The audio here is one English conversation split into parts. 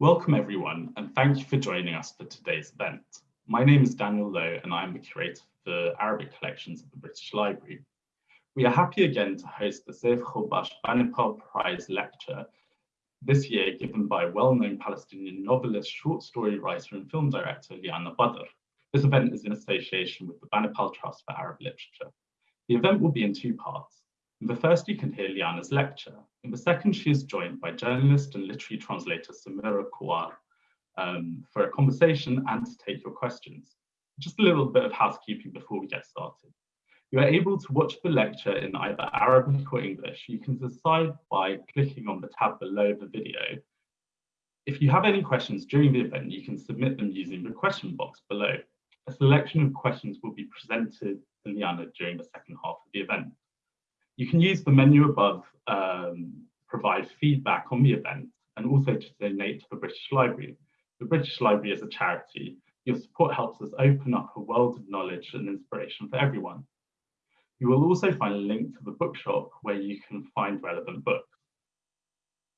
Welcome everyone, and thank you for joining us for today's event. My name is Daniel Lowe, and I am the curator for Arabic collections at the British Library. We are happy again to host the Saif Ghobash Banipal Prize Lecture, this year given by well-known Palestinian novelist, short story writer, and film director Liana Badr. This event is in association with the Banipal Trust for Arab Literature. The event will be in two parts. In the first, you can hear Liana's lecture. In the second, she is joined by journalist and literary translator Samira Kawar um, for a conversation and to take your questions. Just a little bit of housekeeping before we get started. You are able to watch the lecture in either Arabic or English. You can decide by clicking on the tab below the video. If you have any questions during the event, you can submit them using the question box below. A selection of questions will be presented to Liana during the second half of the event. You can use the menu above, um, provide feedback on the event, and also to donate to the British Library. The British Library is a charity. Your support helps us open up a world of knowledge and inspiration for everyone. You will also find a link to the bookshop where you can find relevant books.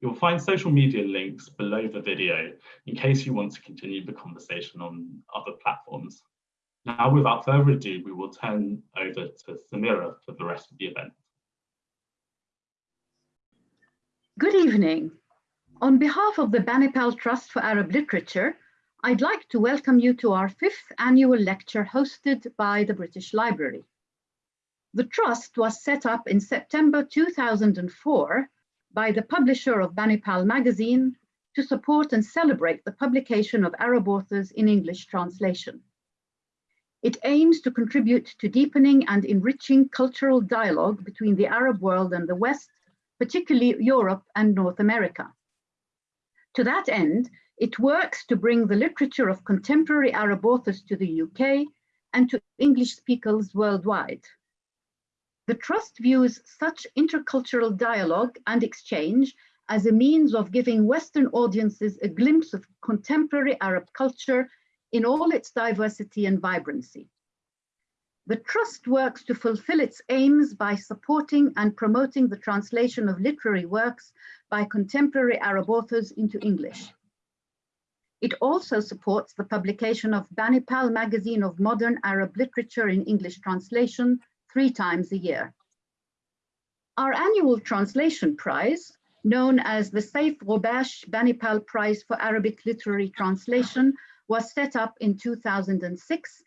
You'll find social media links below the video in case you want to continue the conversation on other platforms. Now, without further ado, we will turn over to Samira for the rest of the event. Good evening. On behalf of the Banipal Trust for Arab Literature, I'd like to welcome you to our fifth annual lecture hosted by the British Library. The Trust was set up in September 2004 by the publisher of Banipal magazine to support and celebrate the publication of Arab authors in English translation. It aims to contribute to deepening and enriching cultural dialogue between the Arab world and the West particularly Europe and North America. To that end, it works to bring the literature of contemporary Arab authors to the UK and to English speakers worldwide. The Trust views such intercultural dialogue and exchange as a means of giving Western audiences a glimpse of contemporary Arab culture in all its diversity and vibrancy. The Trust works to fulfill its aims by supporting and promoting the translation of literary works by contemporary Arab authors into English. It also supports the publication of Banipal Magazine of Modern Arab Literature in English translation three times a year. Our annual translation prize, known as the Saif Ghobash Banipal Prize for Arabic Literary Translation, was set up in 2006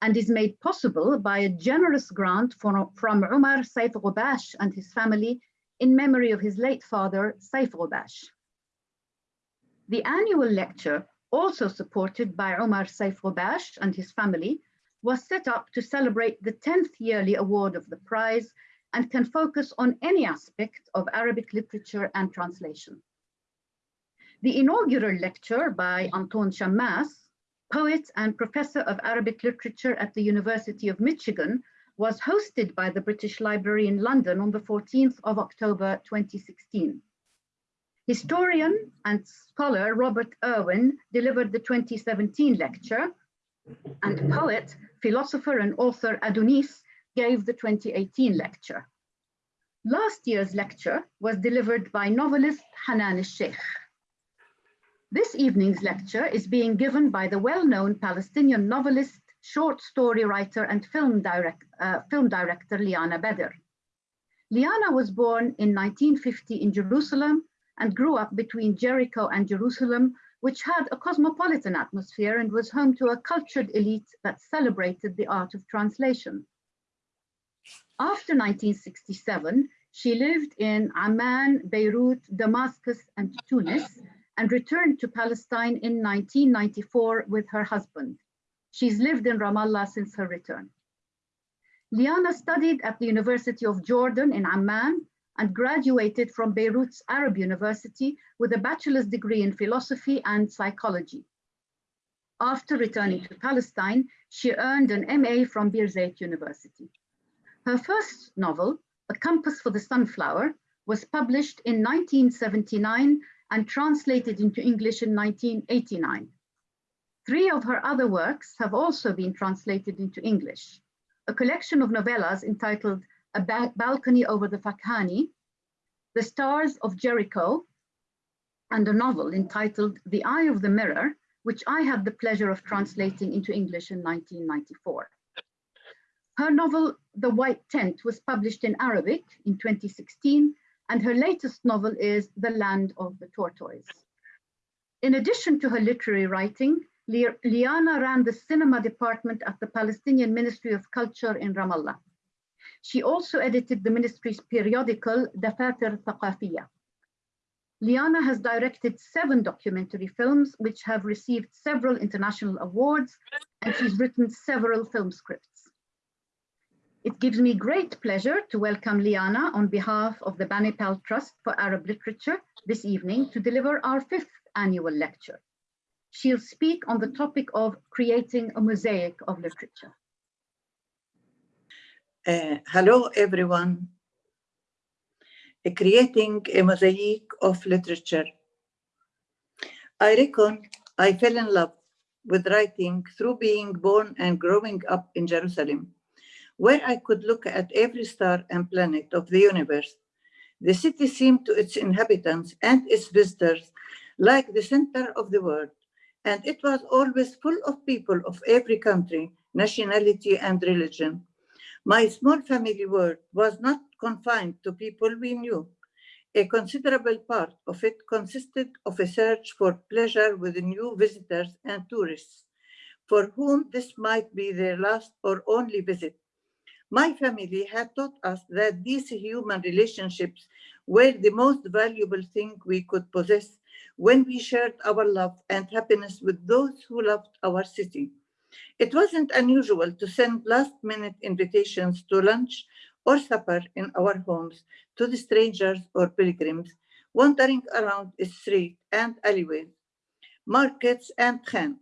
and is made possible by a generous grant from, from Umar Saif Ghobash and his family in memory of his late father, Saif Ghobash. The annual lecture, also supported by Umar Saif Ghobash and his family, was set up to celebrate the 10th yearly award of the prize and can focus on any aspect of Arabic literature and translation. The inaugural lecture by Anton Shammas poet and professor of Arabic literature at the University of Michigan, was hosted by the British Library in London on the 14th of October 2016. Historian and scholar Robert Irwin delivered the 2017 lecture, and poet, philosopher and author Adonis gave the 2018 lecture. Last year's lecture was delivered by novelist Hanan al-Sheikh. This evening's lecture is being given by the well-known Palestinian novelist, short story writer and film, direct, uh, film director Liana Badr. Liana was born in 1950 in Jerusalem and grew up between Jericho and Jerusalem, which had a cosmopolitan atmosphere and was home to a cultured elite that celebrated the art of translation. After 1967, she lived in Amman, Beirut, Damascus, and Tunis, and returned to Palestine in 1994 with her husband. She's lived in Ramallah since her return. Liana studied at the University of Jordan in Amman and graduated from Beirut's Arab University with a bachelor's degree in philosophy and psychology. After returning to Palestine, she earned an MA from Birzeit University. Her first novel, A Compass for the Sunflower, was published in 1979 and translated into English in 1989. Three of her other works have also been translated into English. A collection of novellas entitled A ba Balcony Over the Fakhani, The Stars of Jericho, and a novel entitled The Eye of the Mirror, which I had the pleasure of translating into English in 1994. Her novel, The White Tent, was published in Arabic in 2016, and her latest novel is The Land of the Tortoise. In addition to her literary writing, Liana ran the cinema department at the Palestinian Ministry of Culture in Ramallah. She also edited the ministry's periodical Dafatir Thaqafiyya. Liana has directed seven documentary films which have received several international awards and she's written several film scripts. It gives me great pleasure to welcome Liana on behalf of the Banipal Trust for Arab Literature this evening to deliver our fifth annual lecture. She'll speak on the topic of creating a mosaic of literature. Uh, hello, everyone creating a mosaic of literature. I reckon I fell in love with writing through being born and growing up in Jerusalem, where I could look at every star and planet of the universe. The city seemed to its inhabitants and its visitors like the center of the world, and it was always full of people of every country, nationality, and religion. My small family world was not confined to people we knew. A considerable part of it consisted of a search for pleasure with new visitors and tourists, for whom this might be their last or only visit. My family had taught us that these human relationships were the most valuable thing we could possess when we shared our love and happiness with those who loved our city. It wasn't unusual to send last minute invitations to lunch or supper in our homes to the strangers or pilgrims wandering around the street and alleyways, markets and khan.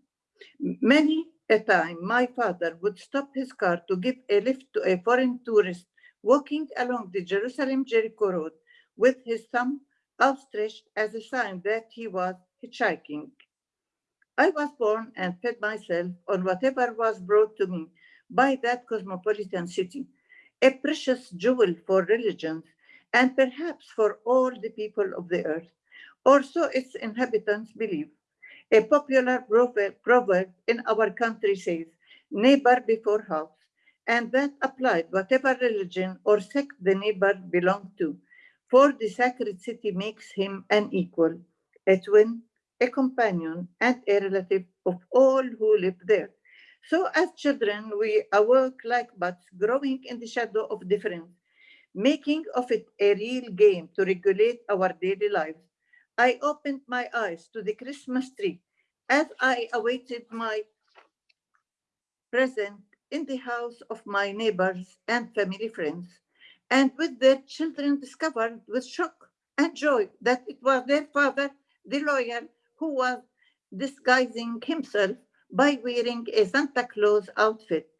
Many a time, my father would stop his car to give a lift to a foreign tourist walking along the Jerusalem-Jericho road with his thumb outstretched as a sign that he was hitchhiking. I was born and fed myself on whatever was brought to me by that cosmopolitan city, a precious jewel for religions and perhaps for all the people of the earth, or so its inhabitants believe. A popular proverb in our country says, neighbor before house, and that applied whatever religion or sect the neighbor belonged to, for the sacred city makes him an equal, a twin, a companion, and a relative of all who live there. So as children, we awoke like buds growing in the shadow of difference, making of it a real game to regulate our daily lives. I opened my eyes to the Christmas tree as I awaited my present in the house of my neighbors and family friends, and with their children discovered with shock and joy that it was their father, the lawyer, who was disguising himself by wearing a Santa Claus outfit.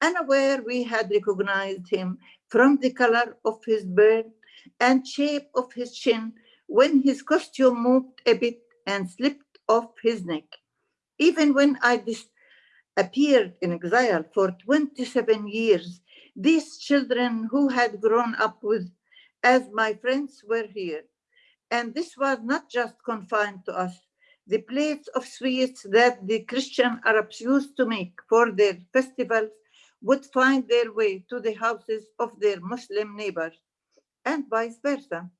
Unaware we had recognized him from the color of his beard and shape of his chin when his costume moved a bit and slipped off his neck. Even when I disappeared in exile for 27 years, these children who had grown up with as my friends were here. And this was not just confined to us, the plates of sweets that the Christian Arabs used to make for their festivals would find their way to the houses of their Muslim neighbors and vice versa.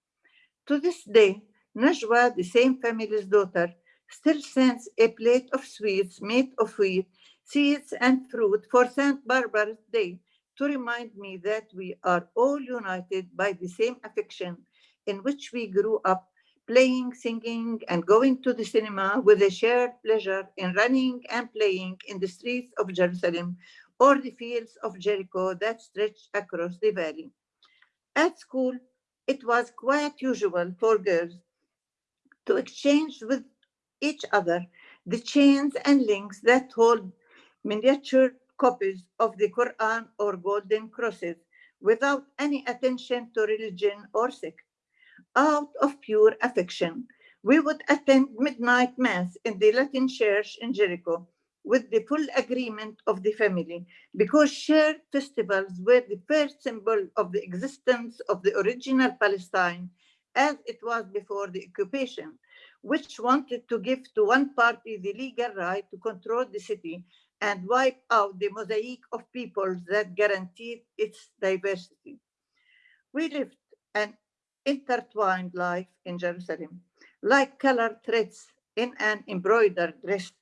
To this day, Najwa, the same family's daughter, still sends a plate of sweets made of wheat, seeds, and fruit for St. Barbara's Day to remind me that we are all united by the same affection in which we grew up playing, singing, and going to the cinema with a shared pleasure in running and playing in the streets of Jerusalem or the fields of Jericho that stretch across the valley. At school, it was quite usual for girls to exchange with each other the chains and links that hold miniature copies of the Quran or golden crosses without any attention to religion or sect out of pure affection. We would attend midnight mass in the Latin church in Jericho with the full agreement of the family because shared festivals were the first symbol of the existence of the original Palestine as it was before the occupation. which wanted to give to one party the legal right to control the city and wipe out the mosaic of peoples that guaranteed its diversity. We lived an intertwined life in Jerusalem, like colored threads in an embroidered dress.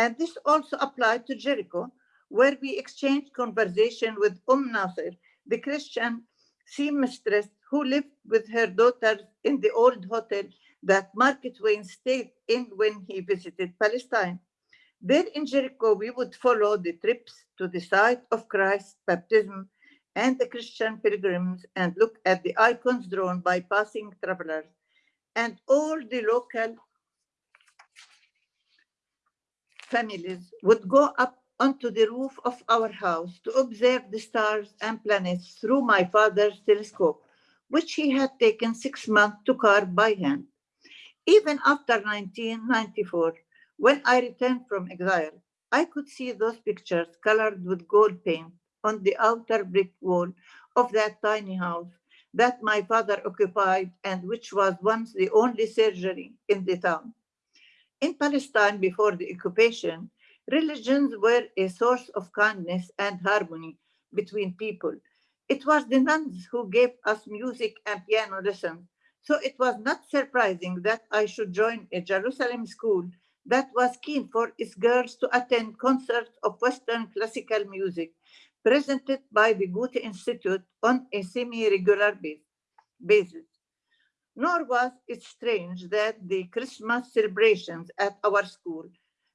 And this also applied to Jericho, where we exchanged conversation with Umm Nasir, the Christian seamstress who lived with her daughter in the old hotel that Mark Twain stayed in when he visited Palestine. There in Jericho, we would follow the trips to the site of Christ's baptism and the Christian pilgrims and look at the icons drawn by passing travelers. And all the local families would go up onto the roof of our house to observe the stars and planets through my father's telescope, which he had taken six months to carve by hand. Even after 1994, when I returned from exile, I could see those pictures colored with gold paint on the outer brick wall of that tiny house that my father occupied and which was once the only surgery in the town. In Palestine before the occupation, religions were a source of kindness and harmony between people. It was the nuns who gave us music and piano lessons, so it was not surprising that I should join a Jerusalem school that was keen for its girls to attend concerts of Western classical music presented by the Goethe Institute on a semi-regular basis. Nor was it strange that the Christmas celebrations at our school,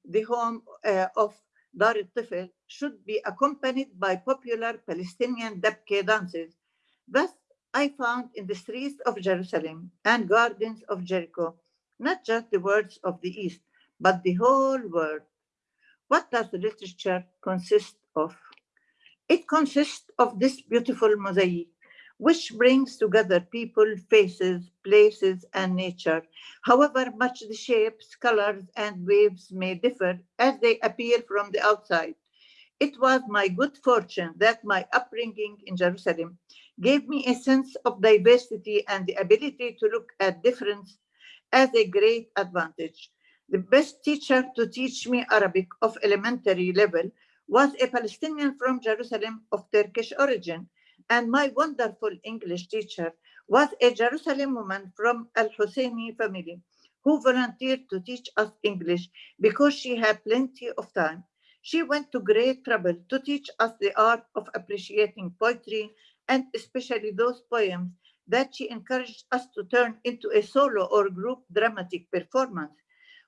the home uh, of Dar al should be accompanied by popular Palestinian dabke dances. Thus, I found in the streets of Jerusalem and gardens of Jericho, not just the words of the East, but the whole world. What does the literature consist of? It consists of this beautiful mosaic, which brings together people, faces, places, and nature, however much the shapes, colors, and waves may differ as they appear from the outside. It was my good fortune that my upbringing in Jerusalem gave me a sense of diversity and the ability to look at difference as a great advantage. The best teacher to teach me Arabic of elementary level was a Palestinian from Jerusalem of Turkish origin, and my wonderful English teacher was a Jerusalem woman from Al Husseini family who volunteered to teach us English because she had plenty of time. She went to great trouble to teach us the art of appreciating poetry and especially those poems that she encouraged us to turn into a solo or group dramatic performance.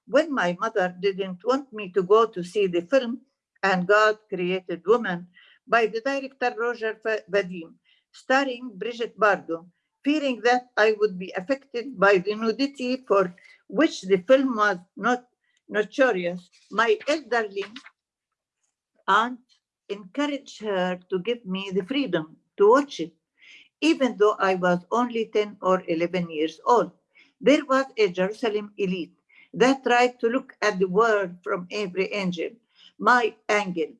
When my mother didn't want me to go to see the film, and God Created Woman by the director Roger Vadim, starring Brigitte Bardot, fearing that I would be affected by the nudity for which the film was not notorious, my elderly aunt encouraged her to give me the freedom to watch it, even though I was only 10 or 11 years old. There was a Jerusalem elite that tried to look at the world from every angle my angle,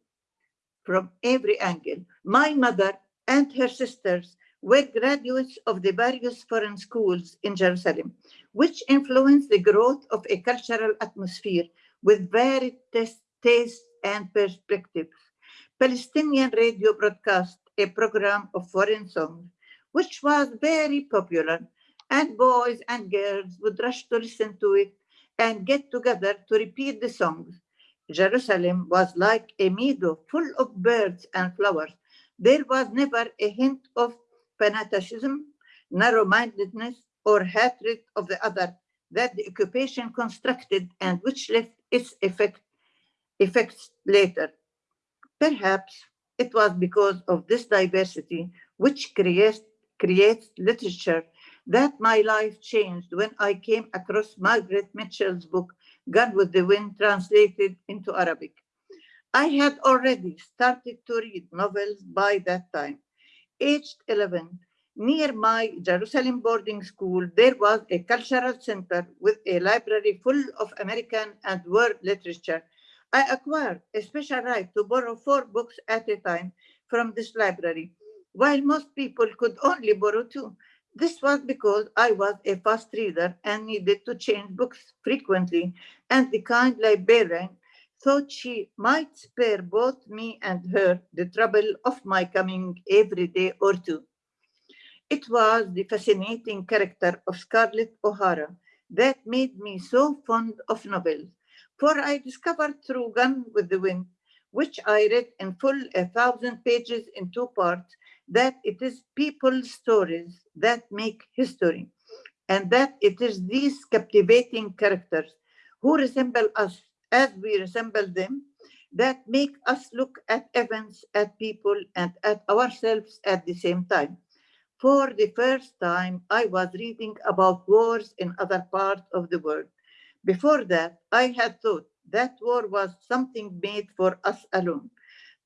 from every angle. My mother and her sisters were graduates of the various foreign schools in Jerusalem, which influenced the growth of a cultural atmosphere with varied tastes and perspectives. Palestinian radio broadcast a program of foreign songs, which was very popular, and boys and girls would rush to listen to it and get together to repeat the songs. Jerusalem was like a meadow full of birds and flowers. There was never a hint of fanaticism, narrow-mindedness, or hatred of the other that the occupation constructed and which left its effect, effects later. Perhaps it was because of this diversity which creates, creates literature that my life changed when I came across Margaret Mitchell's book, Gone with the Wind, translated into Arabic. I had already started to read novels by that time. Aged 11, near my Jerusalem boarding school, there was a cultural center with a library full of American and world literature. I acquired a special right to borrow four books at a time from this library, while most people could only borrow two. This was because I was a fast reader and needed to change books frequently, and the kind librarian thought she might spare both me and her the trouble of my coming every day or two. It was the fascinating character of Scarlett O'Hara that made me so fond of novels, for I discovered through Gone with the Wind, which I read in full a thousand pages in two parts, that it is people's stories that make history, and that it is these captivating characters who resemble us as we resemble them that make us look at events, at people, and at ourselves at the same time. For the first time, I was reading about wars in other parts of the world. Before that, I had thought that war was something made for us alone,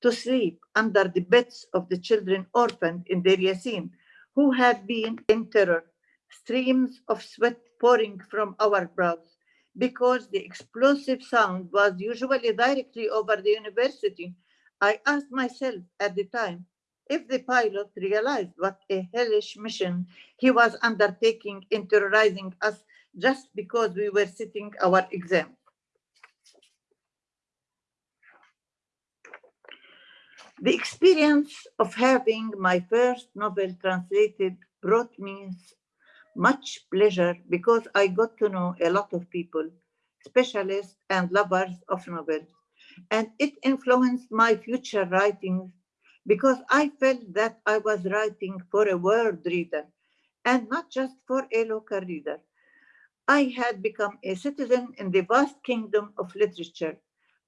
to sleep under the beds of the children orphaned in Deir Yassin, who had been in terror, streams of sweat pouring from our brows, because the explosive sound was usually directly over the university. I asked myself at the time if the pilot realized what a hellish mission he was undertaking in terrorizing us just because we were sitting our exam. The experience of having my first novel translated brought me much pleasure because I got to know a lot of people, specialists and lovers of novels. And it influenced my future writings because I felt that I was writing for a world reader and not just for a local reader. I had become a citizen in the vast kingdom of literature.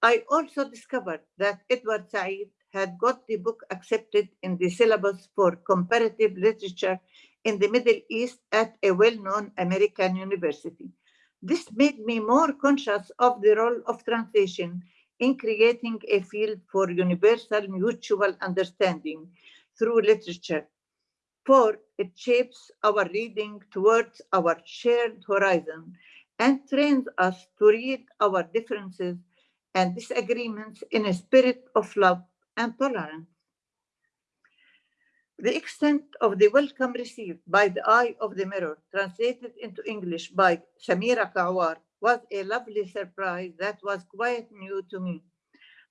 I also discovered that Edward Said had got the book accepted in the syllabus for comparative literature in the Middle East at a well-known American university. This made me more conscious of the role of translation in creating a field for universal mutual understanding through literature, for it shapes our reading towards our shared horizon and trains us to read our differences and disagreements in a spirit of love and tolerance. The extent of the welcome received by the Eye of the Mirror, translated into English by Samira Kawar, was a lovely surprise that was quite new to me.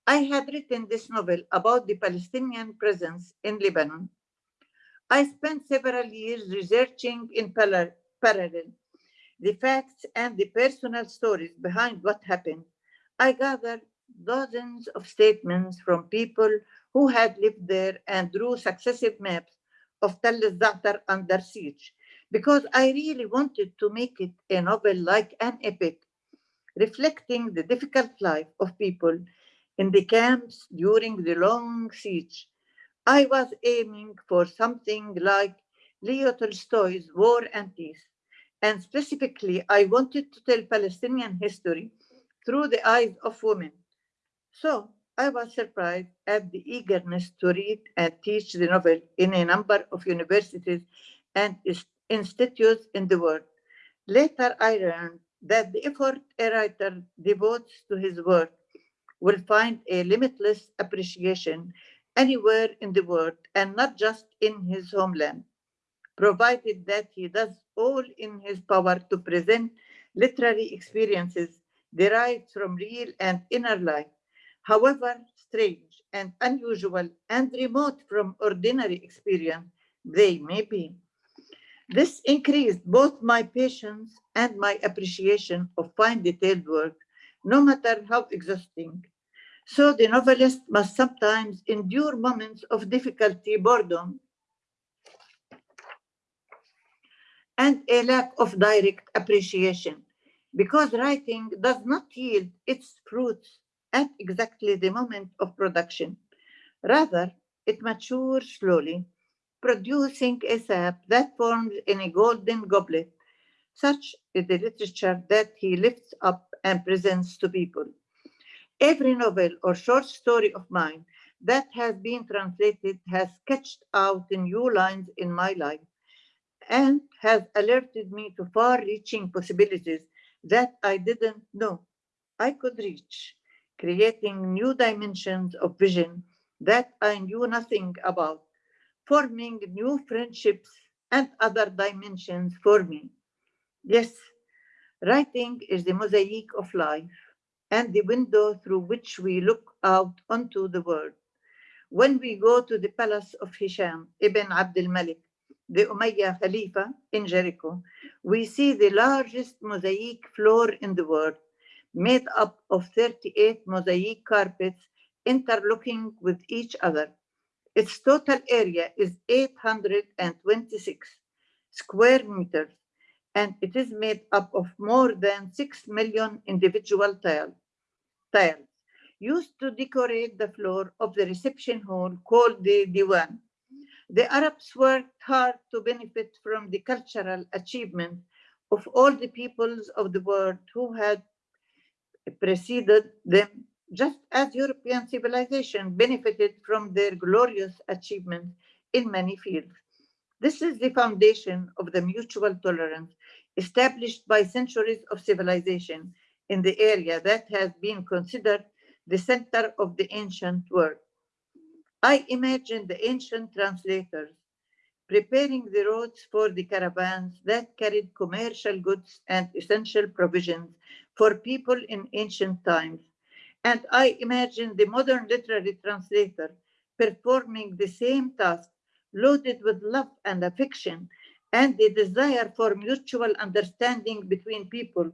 I had written this novel about the Palestinian presence in Lebanon. I spent several years researching in parallel the facts and the personal stories behind what happened. I gathered dozens of statements from people who had lived there and drew successive maps of Tell al-Za'atar under siege because I really wanted to make it a novel like an epic, reflecting the difficult life of people in the camps during the long siege. I was aiming for something like Leo Tolstoy's War and Peace, and specifically, I wanted to tell Palestinian history through the eyes of women. So I was surprised at the eagerness to read and teach the novel in a number of universities and institutes in the world. Later, I learned that the effort a writer devotes to his work will find a limitless appreciation anywhere in the world and not just in his homeland, provided that he does all in his power to present literary experiences derived from real and inner life however strange and unusual and remote from ordinary experience they may be. This increased both my patience and my appreciation of fine detailed work, no matter how exhausting. So the novelist must sometimes endure moments of difficulty, boredom, and a lack of direct appreciation, because writing does not yield its fruits at exactly the moment of production. Rather, it matures slowly, producing a sap that forms in a golden goblet. Such is the literature that he lifts up and presents to people. Every novel or short story of mine that has been translated has sketched out new lines in my life and has alerted me to far-reaching possibilities that I didn't know I could reach creating new dimensions of vision that I knew nothing about, forming new friendships and other dimensions for me. Yes, writing is the mosaic of life and the window through which we look out onto the world. When we go to the palace of Hisham ibn Abd al-Malik, the Umayyad Khalifa in Jericho, we see the largest mosaic floor in the world, made up of 38 mosaic carpets interlocking with each other. Its total area is 826 square meters, and it is made up of more than 6 million individual tile, tiles used to decorate the floor of the reception hall called the Diwan. The Arabs worked hard to benefit from the cultural achievement of all the peoples of the world who had preceded them, just as European civilization benefited from their glorious achievements in many fields. This is the foundation of the mutual tolerance established by centuries of civilization in the area that has been considered the center of the ancient world. I imagine the ancient translators preparing the roads for the caravans that carried commercial goods and essential provisions for people in ancient times. And I imagine the modern literary translator performing the same task, loaded with love and affection and the desire for mutual understanding between people.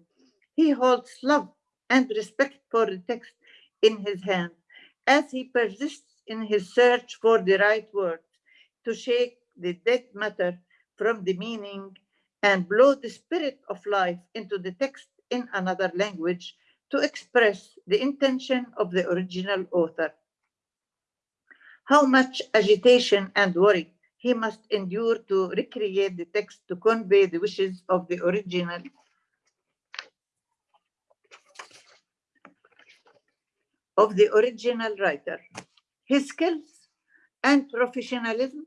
He holds love and respect for the text in his hand as he persists in his search for the right words to shake the dead matter from the meaning and blow the spirit of life into the text in another language to express the intention of the original author. How much agitation and worry he must endure to recreate the text to convey the wishes of the original of the original writer. His skills and professionalism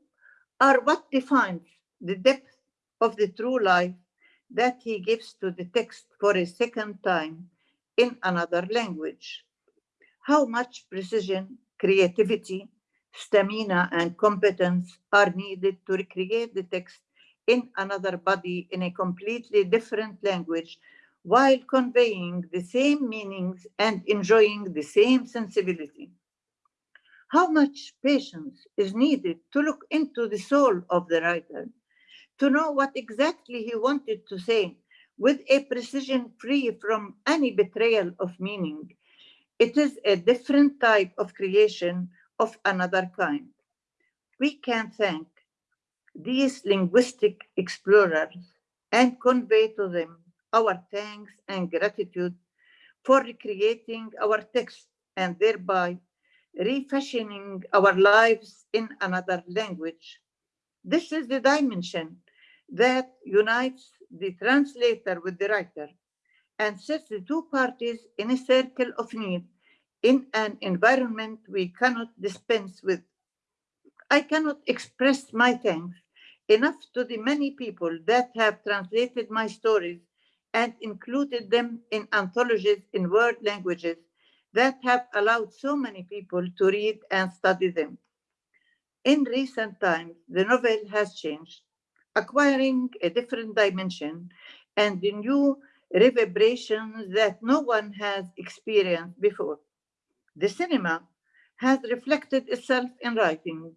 are what defines the depth of the true life that he gives to the text for a second time in another language. How much precision, creativity, stamina, and competence are needed to recreate the text in another body in a completely different language while conveying the same meanings and enjoying the same sensibility. How much patience is needed to look into the soul of the writer, to know what exactly he wanted to say with a precision free from any betrayal of meaning. It is a different type of creation of another kind. We can thank these linguistic explorers and convey to them our thanks and gratitude for recreating our text and thereby refashioning our lives in another language. This is the dimension that unites the translator with the writer and sets the two parties in a circle of need in an environment we cannot dispense with. I cannot express my thanks enough to the many people that have translated my stories and included them in anthologies in world languages that have allowed so many people to read and study them. In recent times, the novel has changed, acquiring a different dimension and the new reverberations that no one has experienced before. The cinema has reflected itself in writing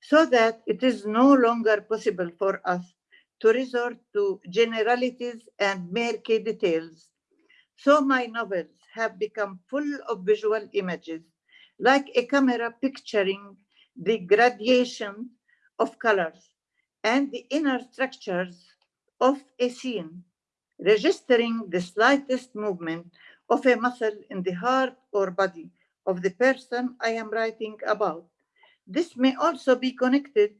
so that it is no longer possible for us to resort to generalities and murky details. So my novels have become full of visual images, like a camera picturing the gradation of colors and the inner structures of a scene, registering the slightest movement of a muscle in the heart or body of the person I am writing about. This may also be connected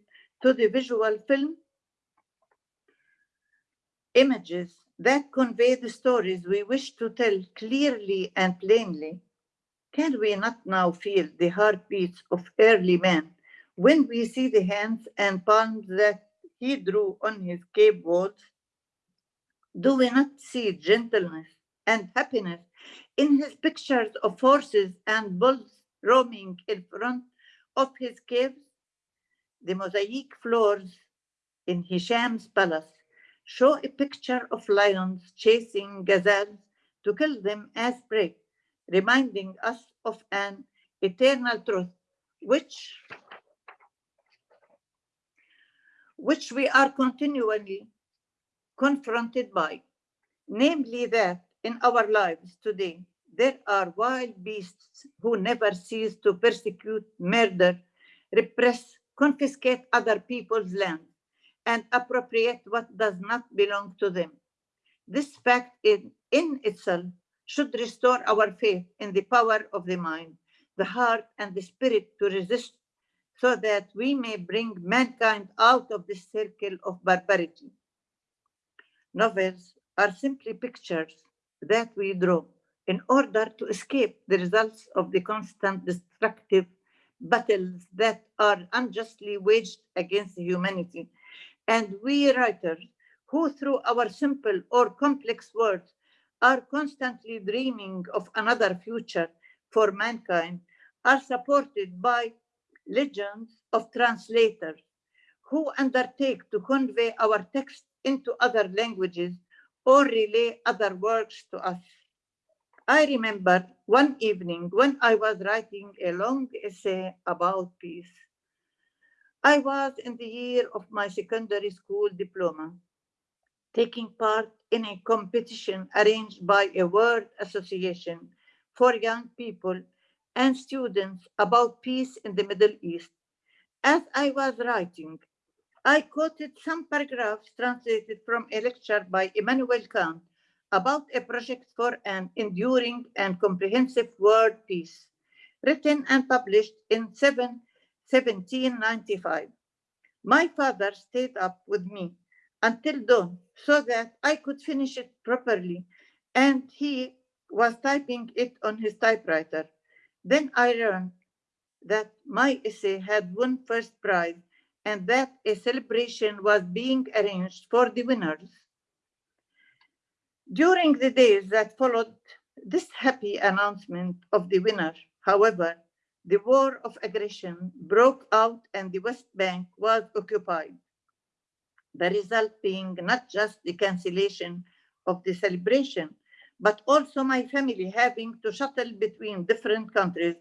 to the visual film images that convey the stories we wish to tell clearly and plainly, can we not now feel the heartbeats of early man when we see the hands and palms that he drew on his cave walls? Do we not see gentleness and happiness in his pictures of horses and bulls roaming in front of his caves? The mosaic floors in Hisham's palace show a picture of lions chasing gazelles to kill them as prey, reminding us of an eternal truth, which, which we are continually confronted by, namely that in our lives today, there are wild beasts who never cease to persecute, murder, repress, confiscate other people's land, and appropriate what does not belong to them. This fact in, in itself should restore our faith in the power of the mind, the heart, and the spirit to resist so that we may bring mankind out of this circle of barbarity. Novels are simply pictures that we draw in order to escape the results of the constant destructive battles that are unjustly waged against humanity. And we writers, who through our simple or complex words are constantly dreaming of another future for mankind, are supported by legends of translators who undertake to convey our text into other languages or relay other works to us. I remember one evening when I was writing a long essay about peace. I was in the year of my secondary school diploma, taking part in a competition arranged by a World association for young people and students about peace in the Middle East. As I was writing, I quoted some paragraphs translated from a lecture by Immanuel Kant about a project for an enduring and comprehensive world peace, written and published in 7, 1795. My father stayed up with me until dawn so that I could finish it properly, and he was typing it on his typewriter. Then I learned that my essay had won first prize and that a celebration was being arranged for the winners. During the days that followed this happy announcement of the winner, however, the war of aggression broke out and the West Bank was occupied. The result being not just the cancellation of the celebration, but also my family having to shuttle between different countries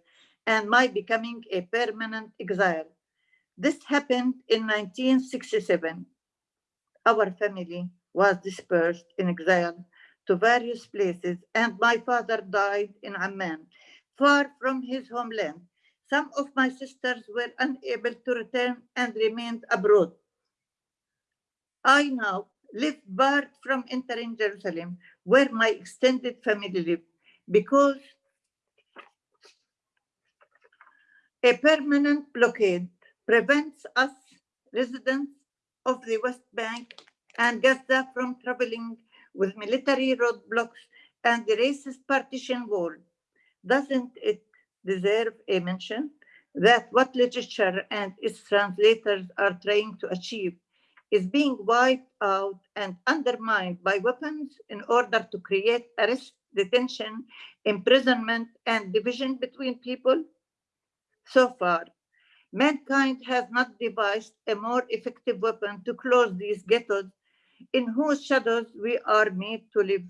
and my becoming a permanent exile. This happened in 1967. Our family was dispersed in exile to various places, and my father died in Amman, far from his homeland. Some of my sisters were unable to return and remained abroad. I now live barred from entering Jerusalem, where my extended family live, because a permanent blockade prevents us residents of the West Bank and Gaza from traveling with military roadblocks and the racist partition wall. Doesn't it deserve a mention that what literature and its translators are trying to achieve is being wiped out and undermined by weapons in order to create arrest, detention, imprisonment, and division between people? So far, mankind has not devised a more effective weapon to close these ghettos in whose shadows we are made to live.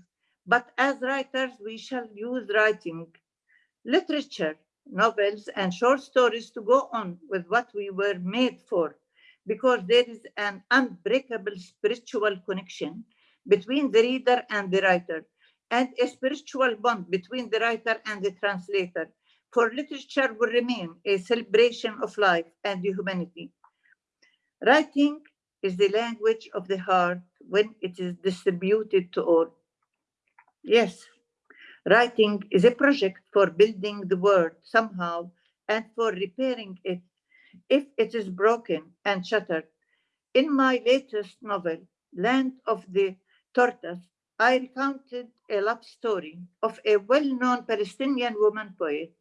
But as writers, we shall use writing, literature, novels, and short stories to go on with what we were made for, because there is an unbreakable spiritual connection between the reader and the writer, and a spiritual bond between the writer and the translator. For literature will remain a celebration of life and humanity. Writing is the language of the heart when it is distributed to all. Yes, writing is a project for building the world somehow and for repairing it if it is broken and shattered. In my latest novel, Land of the Tortoise, I recounted a love story of a well-known Palestinian woman poet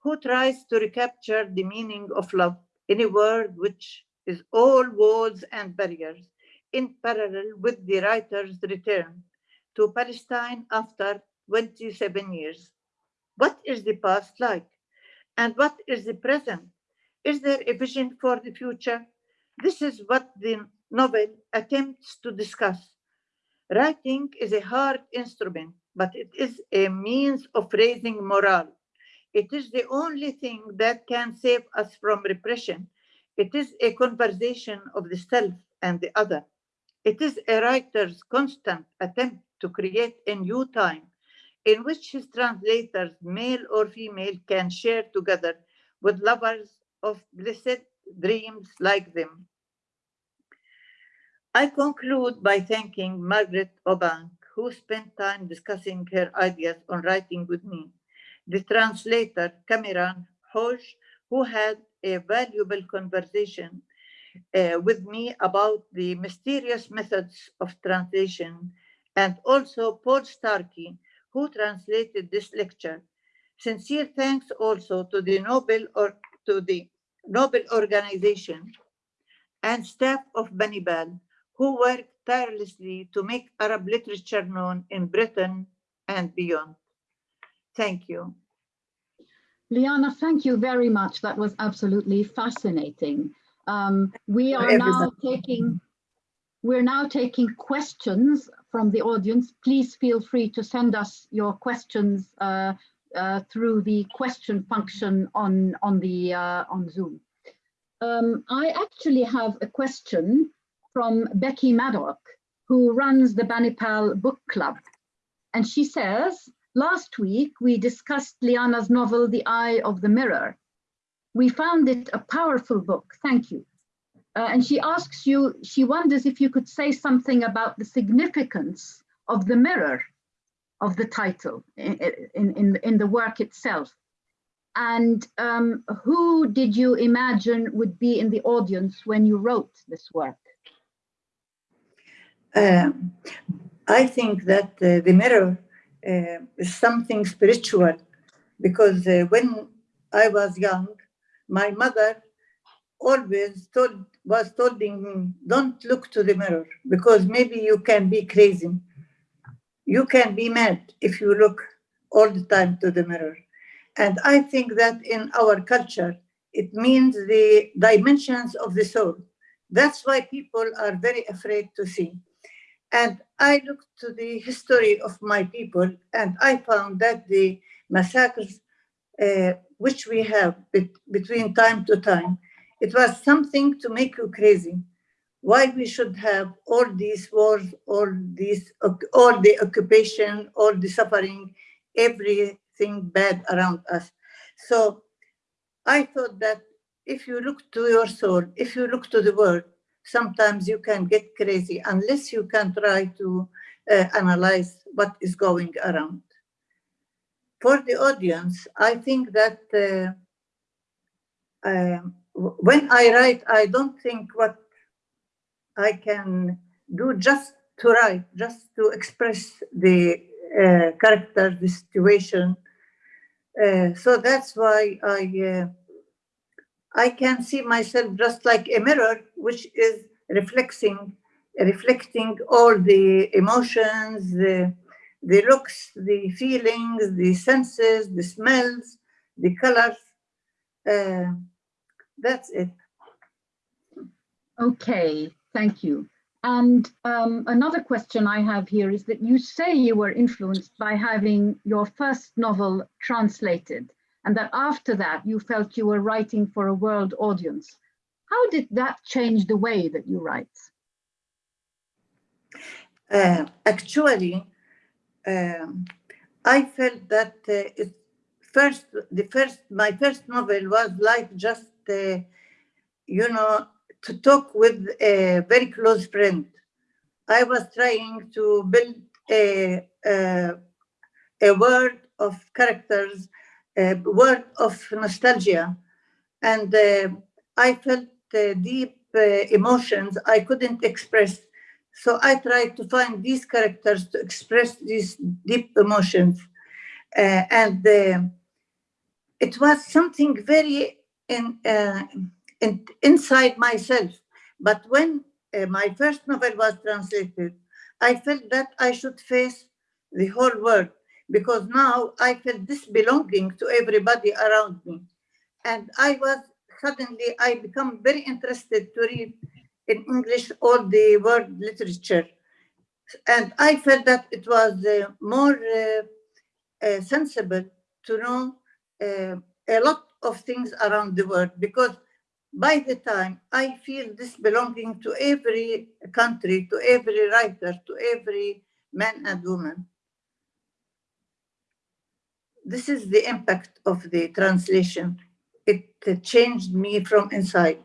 who tries to recapture the meaning of love in a world which is all walls and barriers in parallel with the writer's return to Palestine after 27 years. What is the past like? And what is the present? Is there a vision for the future? This is what the novel attempts to discuss. Writing is a hard instrument, but it is a means of raising morale. It is the only thing that can save us from repression. It is a conversation of the self and the other. It is a writer's constant attempt to create a new time in which his translators, male or female, can share together with lovers of blessed dreams like them. I conclude by thanking Margaret Obank, who spent time discussing her ideas on writing with me, the translator Cameron Hodge, who had a valuable conversation uh, with me about the mysterious methods of translation, and also Paul Starkey, who translated this lecture. Sincere thanks also to the Nobel or to the Nobel Organization and staff of Banipal, who worked tirelessly to make Arab literature known in Britain and beyond. Thank you. Liana, thank you very much. That was absolutely fascinating. Um, we are now taking we're now taking questions from the audience. Please feel free to send us your questions uh, uh, through the question function on on the uh, on Zoom. Um, I actually have a question from Becky Maddock, who runs the Banipal Book Club, and she says, "Last week we discussed Liana's novel *The Eye of the Mirror*. We found it a powerful book. Thank you." Uh, and she asks you, she wonders if you could say something about the significance of the mirror of the title in, in, in, the work itself. And um, who did you imagine would be in the audience when you wrote this work? Um, I think that uh, the mirror uh, is something spiritual because uh, when I was young, my mother always told was telling me, don't look to the mirror because maybe you can be crazy. You can be mad if you look all the time to the mirror. And I think that in our culture, it means the dimensions of the soul. That's why people are very afraid to see. And I looked to the history of my people and I found that the massacres uh, which we have between time to time it was something to make you crazy. Why we should have all these wars, all these, all the occupation, all the suffering, everything bad around us. So I thought that if you look to your soul, if you look to the world, sometimes you can get crazy unless you can try to uh, analyze what is going around. For the audience, I think that uh, um, when I write, I don't think what I can do just to write, just to express the uh, character, the situation. Uh, so that's why I uh, I can see myself just like a mirror, which is reflecting reflecting all the emotions, the the looks, the feelings, the senses, the smells, the colors. Uh, that's it. Okay, thank you. And um, another question I have here is that you say you were influenced by having your first novel translated and that after that you felt you were writing for a world audience. How did that change the way that you write? Uh, actually, um, I felt that uh, it first, the first, my first novel was like just uh, you know, to talk with a very close friend. I was trying to build a, a, a world of characters, a world of nostalgia. And uh, I felt uh, deep uh, emotions I couldn't express. So I tried to find these characters to express these deep emotions. Uh, and uh, it was something very in, uh, in, inside myself. But when uh, my first novel was translated, I felt that I should face the whole world because now I felt this belonging to everybody around me. And I was suddenly, I become very interested to read in English all the world literature. And I felt that it was uh, more uh, uh, sensible to know uh, a lot of things around the world because by the time I feel this belonging to every country, to every writer, to every man and woman. This is the impact of the translation. It changed me from inside.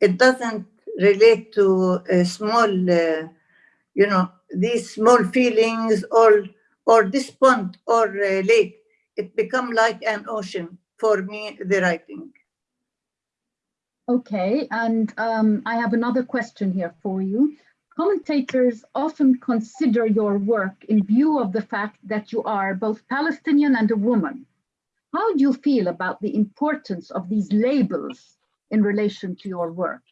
It doesn't relate to a small, uh, you know, these small feelings or or this pond or uh, lake. It become like an ocean for me, the writing. Okay, and um, I have another question here for you. Commentators often consider your work in view of the fact that you are both Palestinian and a woman. How do you feel about the importance of these labels in relation to your work?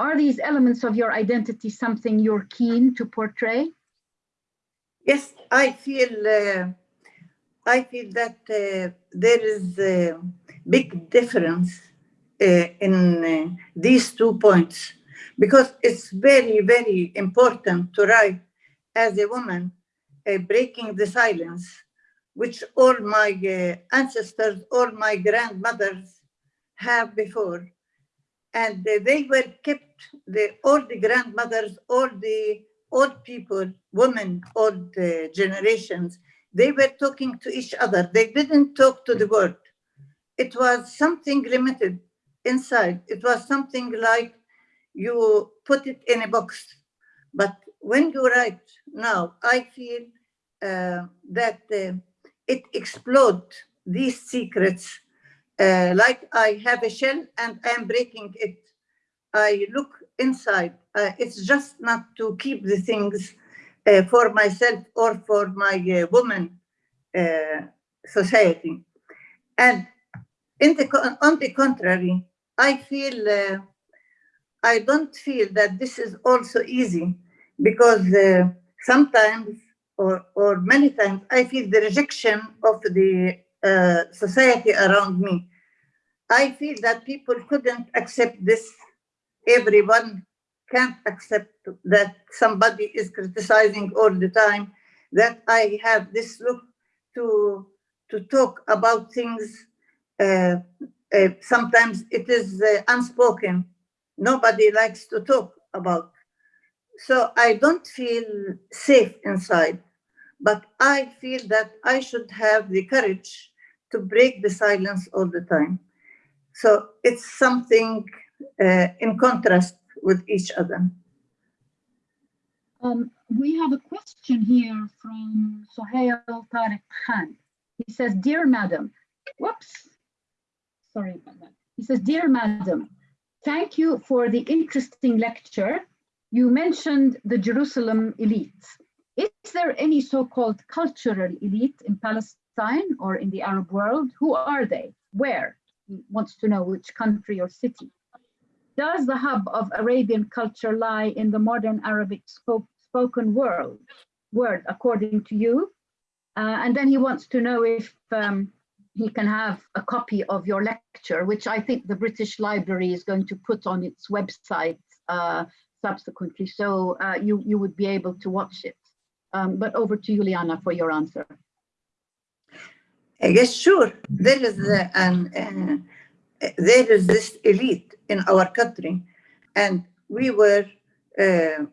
Are these elements of your identity something you're keen to portray? Yes, I feel uh, I feel that uh, there is a big difference in uh, these two points because it's very, very important to write as a woman, uh, breaking the silence, which all my uh, ancestors, all my grandmothers have before. And uh, they were kept, the, all the grandmothers, all the old people, women, old uh, generations, they were talking to each other. They didn't talk to the world. It was something limited inside. It was something like you put it in a box. But when you write now, I feel uh, that uh, it explodes these secrets. Uh, like I have a shell and I'm breaking it. I look inside. Uh, it's just not to keep the things uh, for myself or for my uh, woman society. And in the, on the contrary, I feel I don't feel that this is also easy because uh, sometimes or, or many times I feel the rejection of the uh, society around me. I feel that people couldn't accept this. Everyone can't accept that somebody is criticizing all the time, that I have this look to, to talk about things. Uh, uh sometimes it is uh, unspoken nobody likes to talk about. So I don't feel safe inside, but I feel that I should have the courage to break the silence all the time. So it's something uh, in contrast with each other. Um, we have a question here from Sohail Tariq Khan. He says, Dear Madam, whoops, sorry about that. He says, Dear Madam, Thank you for the interesting lecture. You mentioned the Jerusalem elite. Is there any so-called cultural elite in Palestine or in the Arab world? Who are they? Where? He wants to know which country or city. Does the hub of Arabian culture lie in the modern Arabic spoke, spoken world, word, according to you? Uh, and then he wants to know if um, he can have a copy of your lecture, which I think the British Library is going to put on its website uh, subsequently. So uh, you, you would be able to watch it. Um, but over to Juliana for your answer. Yes, sure. There is an uh, there is this elite in our country, and we were uh,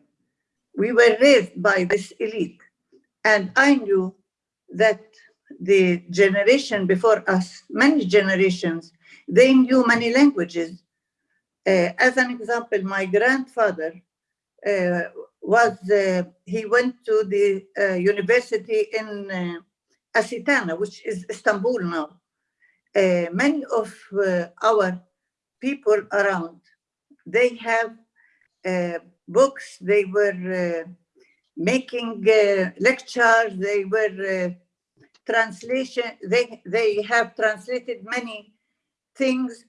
we were raised by this elite, and I knew that the generation before us, many generations, they knew many languages. Uh, as an example, my grandfather uh, was, uh, he went to the uh, university in uh, Asitana, which is Istanbul now. Uh, many of our people around, they have books, they were making lectures, they were translation, they, they have translated many things.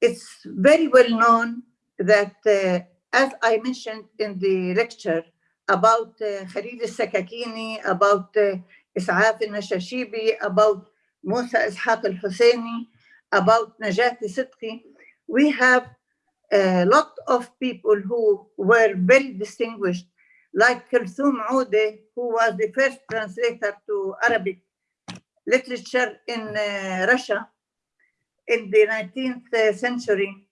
It's very well known that, uh, as I mentioned in the lecture, about uh, Khalil al-Sakakini, about uh, al-Nashashibi, about Musa Ishaq al-Husseini, about Najati Sidqi, we have a lot of people who were very distinguished, like Kulthum Oude, who was the first translator to Arabic literature in uh, Russia in the 19th century.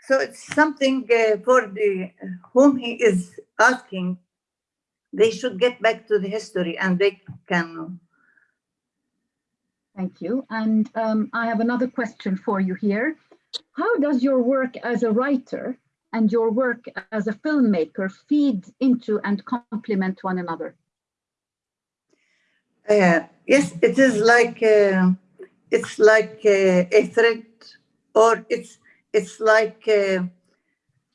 So it's something uh, for the whom he is asking, they should get back to the history and they can. Thank you. And um, I have another question for you here. How does your work as a writer and your work as a filmmaker feed into and complement one another? Yes, it is like uh, it's like uh, a thread, or it's it's like uh,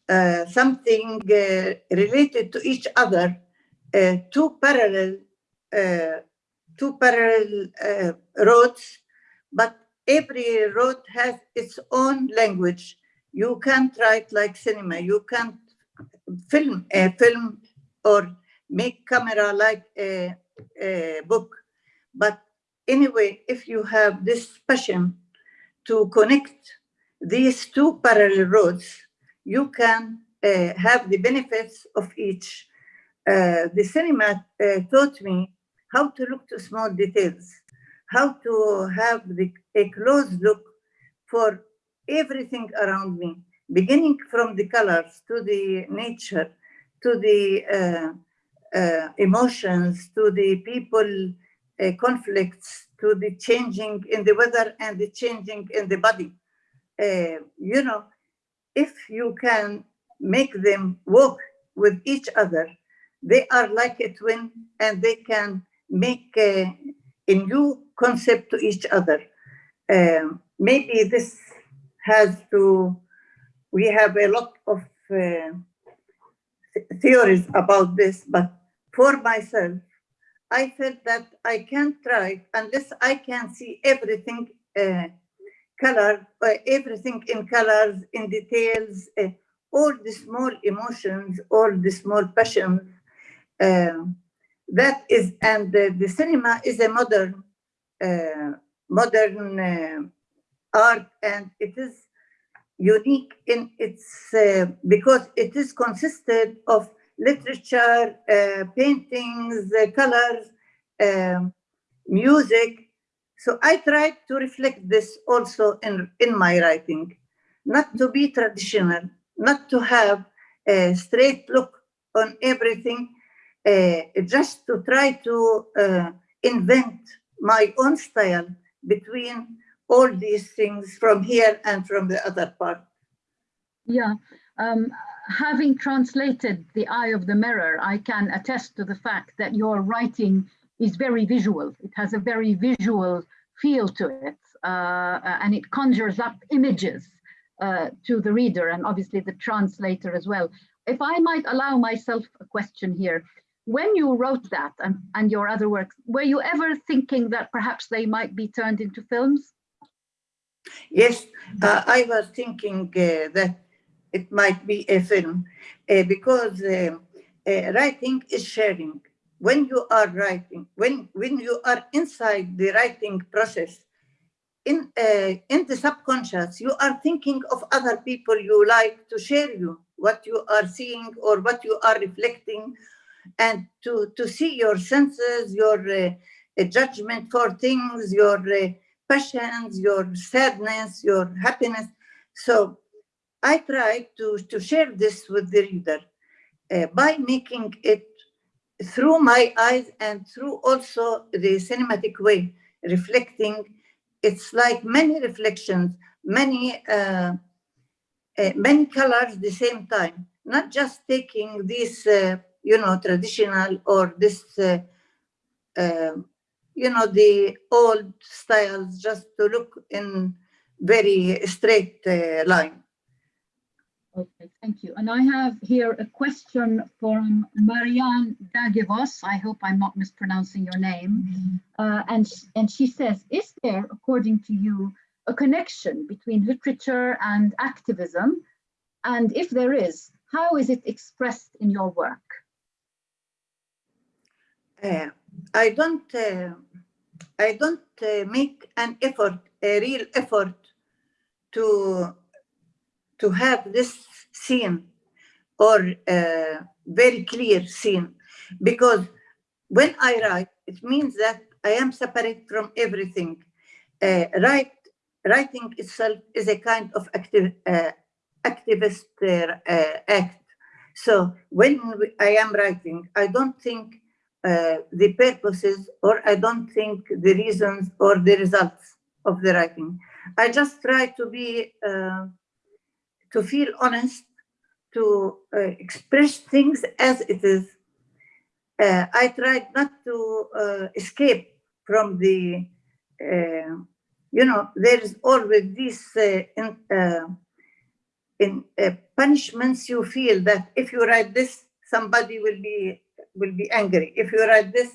uh, something uh, related to each other, two parallel two parallel roads, but every road has its own language. You can't write like cinema. You can't film a film or make camera like a, a book. But anyway, if you have this passion to connect these two parallel roads, you can uh, have the benefits of each. Uh, the cinema uh, taught me how to look to small details, how to have the, a close look for everything around me, beginning from the colors to the nature, to the uh, uh, emotions, to the people uh, conflicts, to the changing in the weather and the changing in the body. Uh, you know, if you can make them work with each other, they are like a twin and they can make a, a new concept to each other. Um, maybe this has to, we have a lot of uh, th theories about this, but for myself, I felt that I can't try unless I can see everything uh, color, uh, everything in colors, in details, uh, all the small emotions, all the small passions. Um, that is, and the cinema is a modern, uh, modern uh, art, and it is unique in its uh, because it is consisted of literature, uh, paintings, uh, colors, um, music. So I tried to reflect this also in, in my writing, not to be traditional, not to have a straight look on everything, uh, just to try to uh, invent my own style between all these things from here and from the other part. Yeah, um, having translated The Eye of the Mirror, I can attest to the fact that your writing is very visual. It has a very visual feel to it, uh, and it conjures up images uh, to the reader and obviously the translator as well. If I might allow myself a question here, when you wrote that and, and your other works, were you ever thinking that perhaps they might be turned into films? Yes, uh, I was thinking uh, that it might be a film uh, because uh, uh, writing is sharing. When you are writing, when, when you are inside the writing process, in, uh, in the subconscious, you are thinking of other people you like to share you, what you are seeing or what you are reflecting, and to, to see your senses, your uh, judgment for things, your passions, your sadness, your happiness. So I try to, to share this with the reader uh, by making it through my eyes and through also the cinematic way, reflecting. It's like many reflections, many uh, uh, many colors at the same time, not just taking this, uh, you know, traditional or this, uh, uh, you know, the old styles just to look in very straight line. Okay, thank you. And I have here a question from Marianne Dagevos. I hope I'm not mispronouncing your name. Mm -hmm. uh, and, and she says, is there, according to you, a connection between literature and activism? And if there is, how is it expressed in your work? Uh, I don't, uh, I don't uh, make an effort, a real effort to to have this scene or uh, very clear scene because when I write, it means that I am separate from everything. Uh, write, writing itself is a kind of active, uh, activist uh, uh act. So when I am writing, I don't think uh, the purposes or I don't think the reasons or the results of the writing. I just try to be, to feel honest, to uh, express things as it is. Uh, I tried not to uh, escape from the, uh, you know, there is always this in, in punishments you feel that if you write this, somebody will be will be angry. If you write this,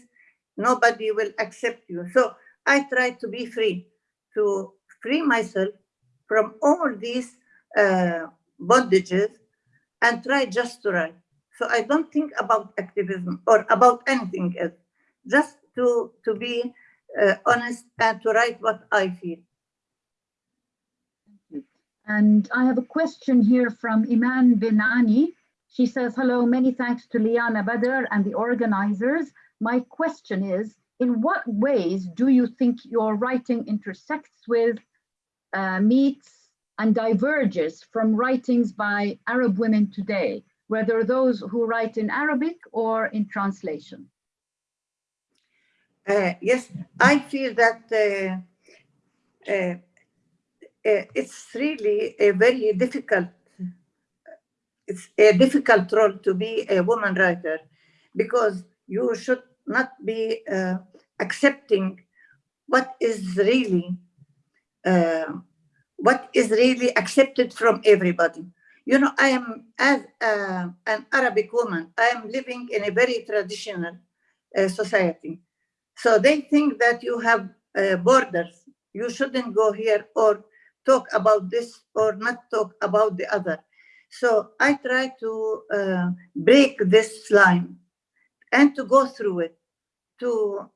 nobody will accept you. So I try to be free, to free myself from all these uh, bondages and try just to write. So I don't think about activism or about anything else, just to, to be uh, honest and to write what I feel. And I have a question here from Iman Binani. She says, hello, many thanks to Liana Badr and the organizers. My question is, in what ways do you think your writing intersects with, uh, meets, and diverges from writings by Arab women today, whether those who write in Arabic or in translation? Uh, yes, I feel that uh, uh, uh it's really a very difficult it's a difficult role to be a woman writer because you should not be uh, accepting what is really uh, what is really accepted from everybody. You know, I am as uh, an Arabic woman, I am living in a very traditional uh, society. So they think that you have uh, borders. You shouldn't go here or talk about this or not talk about the other. So I try to uh, break this line and to go through it, to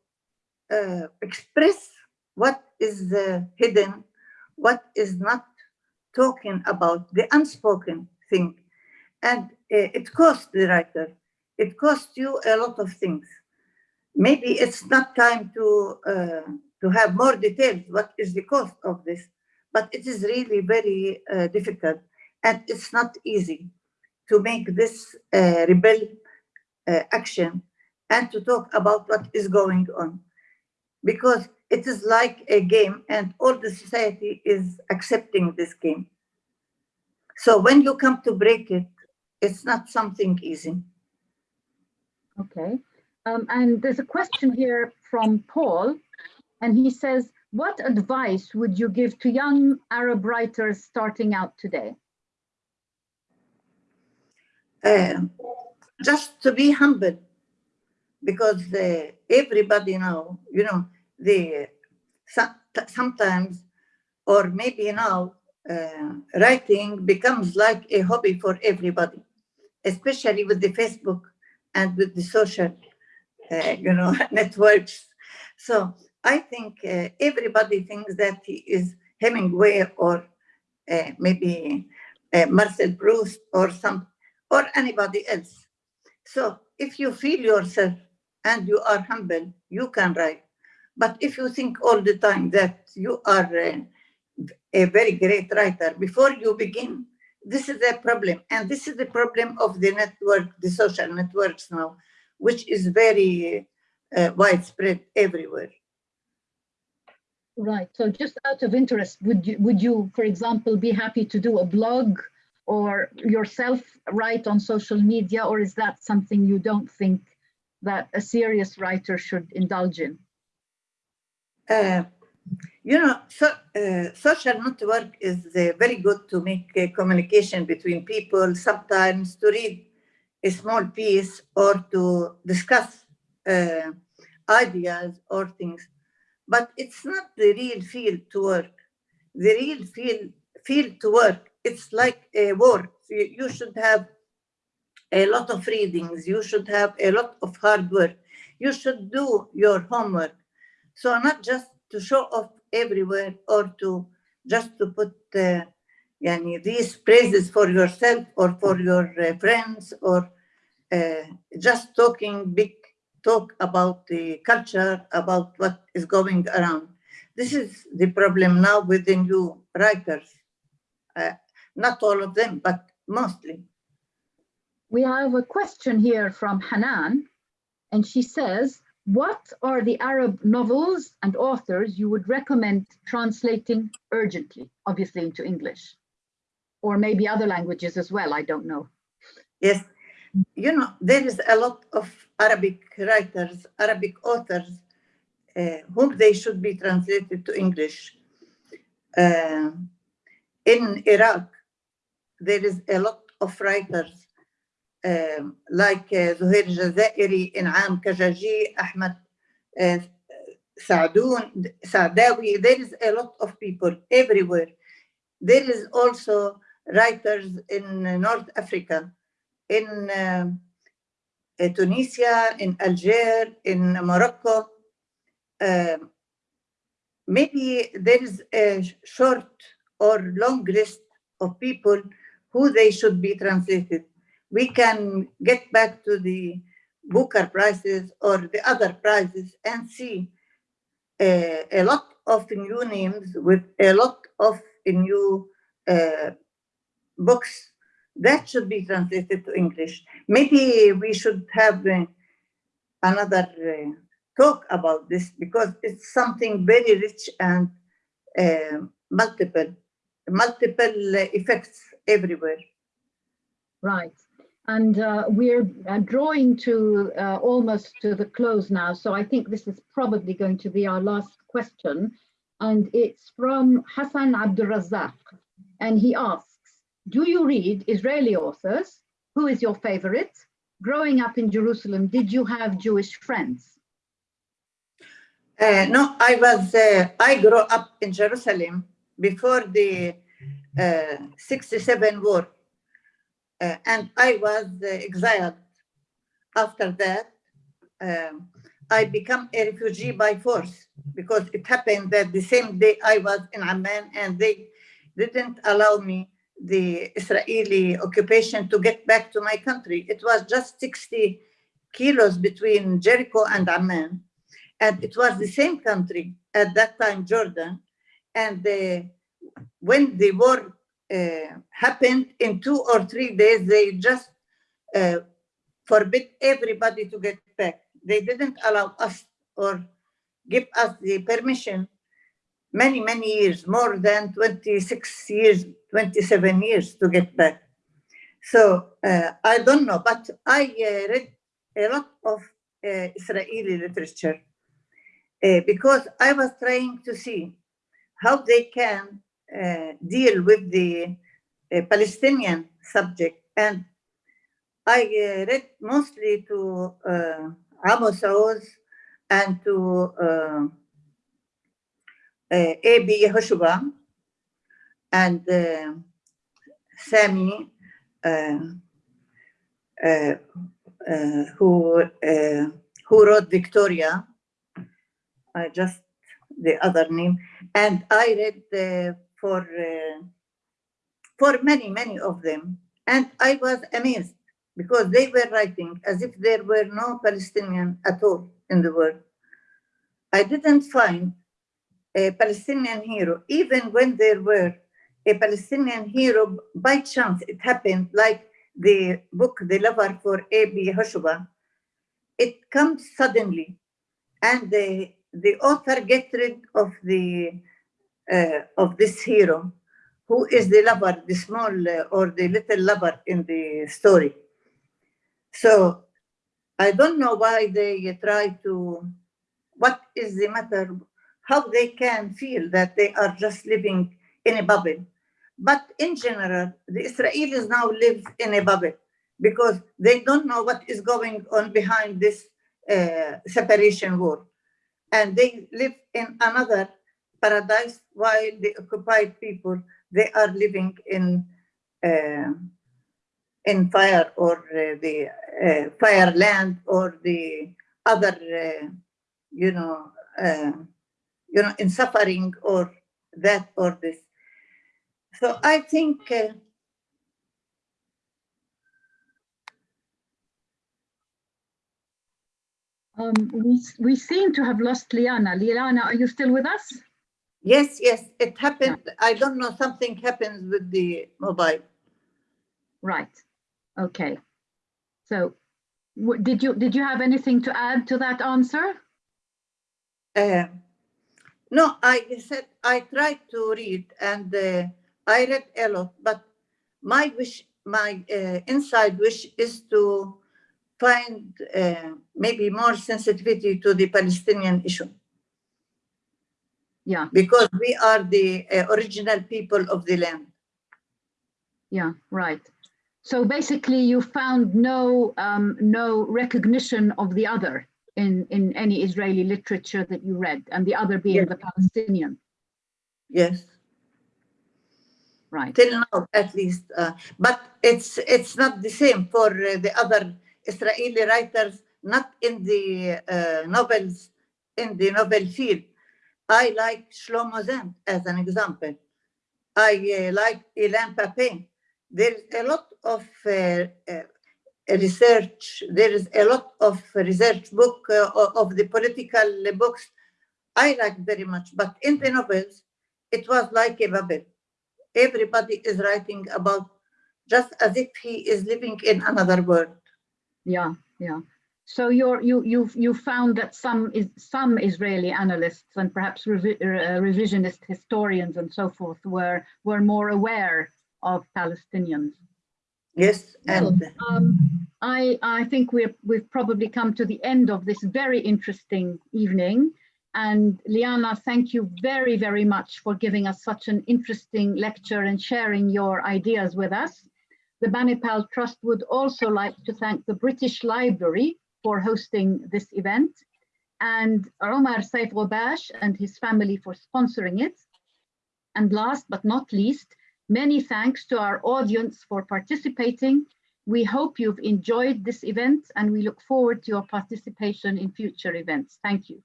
uh, express what is uh, hidden, what is not talking about, the unspoken thing. And uh, it costs the writer, it costs you a lot of things. Maybe it's not time to, uh, to have more details, what is the cost of this, but it is really very uh, difficult and it's not easy to make this uh, rebel action and to talk about what is going on because it is like a game and all the society is accepting this game. So when you come to break it, it's not something easy. Okay. Um, and there's a question here from Paul, and he says, what advice would you give to young Arab writers starting out today? uh, just to be humble because uh, everybody now, you know, the sometimes or maybe now uh, writing becomes like a hobby for everybody, especially with the Facebook and with the social, uh, you know, networks. So I think uh, everybody thinks that he is Hemingway or uh, maybe Marcel Proust or some or anybody else. So if you feel yourself and you are humble, you can write. But if you think all the time that you are a, a very great writer, before you begin, this is a problem. And this is the problem of the network, the social networks now, which is very uh, widespread everywhere. Right. So just out of interest, would you, would you, for example, be happy to do a blog or yourself write on social media, or is that something you don't think that a serious writer should indulge in? Uh, you know, so, uh, social network is uh, very good to make communication between people, sometimes to read a small piece or to discuss uh, ideas or things. But it's not the real field to work. The real field, field to work it's like a war. You should have a lot of readings. You should have a lot of hard work. You should do your homework. So not just to show off everywhere or to just to put, uh, Yani these praises for yourself or for your uh, friends or uh, just talking big talk about the culture, about what is going around. This is the problem now with the new writers. Uh, not all of them, but mostly. We have a question here from Hanan, and she says, what are the Arab novels and authors you would recommend translating urgently, obviously into English, or maybe other languages as well, I don't know. Yes, you know, there is a lot of Arabic writers, Arabic authors, uh, whom they should be translated to English. Uh, in Iraq, there is a lot of writers like uh, Zuhair Jazairi, In'am Kachachi, Ahmad uh, Sa'doun, Sa'dawi. There is a lot of people everywhere. There is also writers in North Africa in um, uh, Tunisia, in Algeria, in Morocco. Um, maybe there is a short or long list of people who they should be translated. We can get back to the Booker prizes or the other prizes and see a lot of new names with a lot of new uh, books that should be translated to English. Maybe we should have uh, another uh, talk about this because it's something very rich and uh, multiple, multiple effects everywhere. Right. And uh, we're uh, drawing to uh, almost to the close now. So I think this is probably going to be our last question. And it's from Hassan Abdulrazak. And he asks, do you read Israeli authors? Who is your favorite? Growing up in Jerusalem, did you have Jewish friends? Uh, no, I was, uh, I grew up in Jerusalem before the uh, 67 war. Uh, and I was exiled. After that, um, I became a refugee by force because it happened that the same day I was in Amman and they didn't allow me the Israeli occupation to get back to my country. It was just 60 kilos between Jericho and Amman. And it was the same country at that time, Jordan. And when the war happened in two or three days, they just uh, forbid everybody to get back. They didn't allow us or give us the permission many, many years, more than 26 years, 27 years to get back. So uh, I don't know, but I uh, read a lot of uh, Israeli literature uh, because I was trying to see how they can uh, deal with the uh, Palestinian subject. And I read mostly to Amos Oz and to uh, A.B. Yehoshua and uh, Sami, uh, who who wrote Victoria. I just the other name, and I read for for many many of them, and I was amazed because they were writing as if there were no Palestinian at all in the world. I didn't find a Palestinian hero, even when there were a Palestinian hero, by chance it happened like the book, The Lover for A.B. Yehoshua, it comes suddenly and the, the author gets rid of the uh, of this hero who is the lover, the small uh, or the little lover in the story. So I don't know why they try to, what is the matter how they can feel that they are just living in a bubble. But in general, the Israelis now live in a bubble because they don't know what is going on behind this uh, separation war. And they live in another paradise while the occupied people, they are living in uh, in fire or uh, the uh, fire land or the other, uh, you know, uh, you know, in suffering or that or this. So I think uh, Um, we, we seem to have lost Liana. Liana, are you still with us? Yes, yes, it happened. I don't know, something happens with the mobile. Right. Okay. So did you did you have anything to add to that answer? Uh, no, I said I tried to read and uh, I read a lot, but my wish, my uh, inside wish is to find uh, maybe more sensitivity to the Palestinian issue Yeah, because we are the uh, original people of the land. yeah, right. So basically you found no um, no recognition of the other in, in any Israeli literature that you read and the other being Yes. the Palestinian, Yes, right? till now at least. Uh, but it's it's not the same for uh, the other Israeli writers, not in the uh, novels, in the novel field. I like Shlomo Zand as an example. I uh, like Ilan Pappé. There is a lot of uh, uh, research. There is a lot of research book uh, of the political books. I like very much, but in the novels, it was like a bubble. Everybody is writing about just as if he is living in another world. Yeah, yeah. So you're, you, you, you found that some is, some Israeli analysts and perhaps revi- uh, revisionist historians and so forth were, were more aware of Palestinians. Yes, Well, and um, I, I think we're, we've probably come to the end of this very interesting evening. And Liana, thank you very, very much for giving us such an interesting lecture and sharing your ideas with us. The Banipal Trust would also like to thank the British Library for hosting this event and Omar Saif Ghobash and his family for sponsoring it. And last but not least, Many thanks to our audience for participating. We hope you've enjoyed this event and we look forward to your participation in future events. Thank you.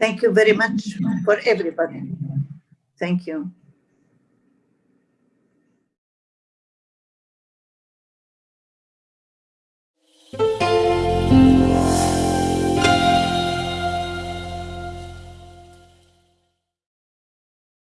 thank you very much for everybody. Thank you.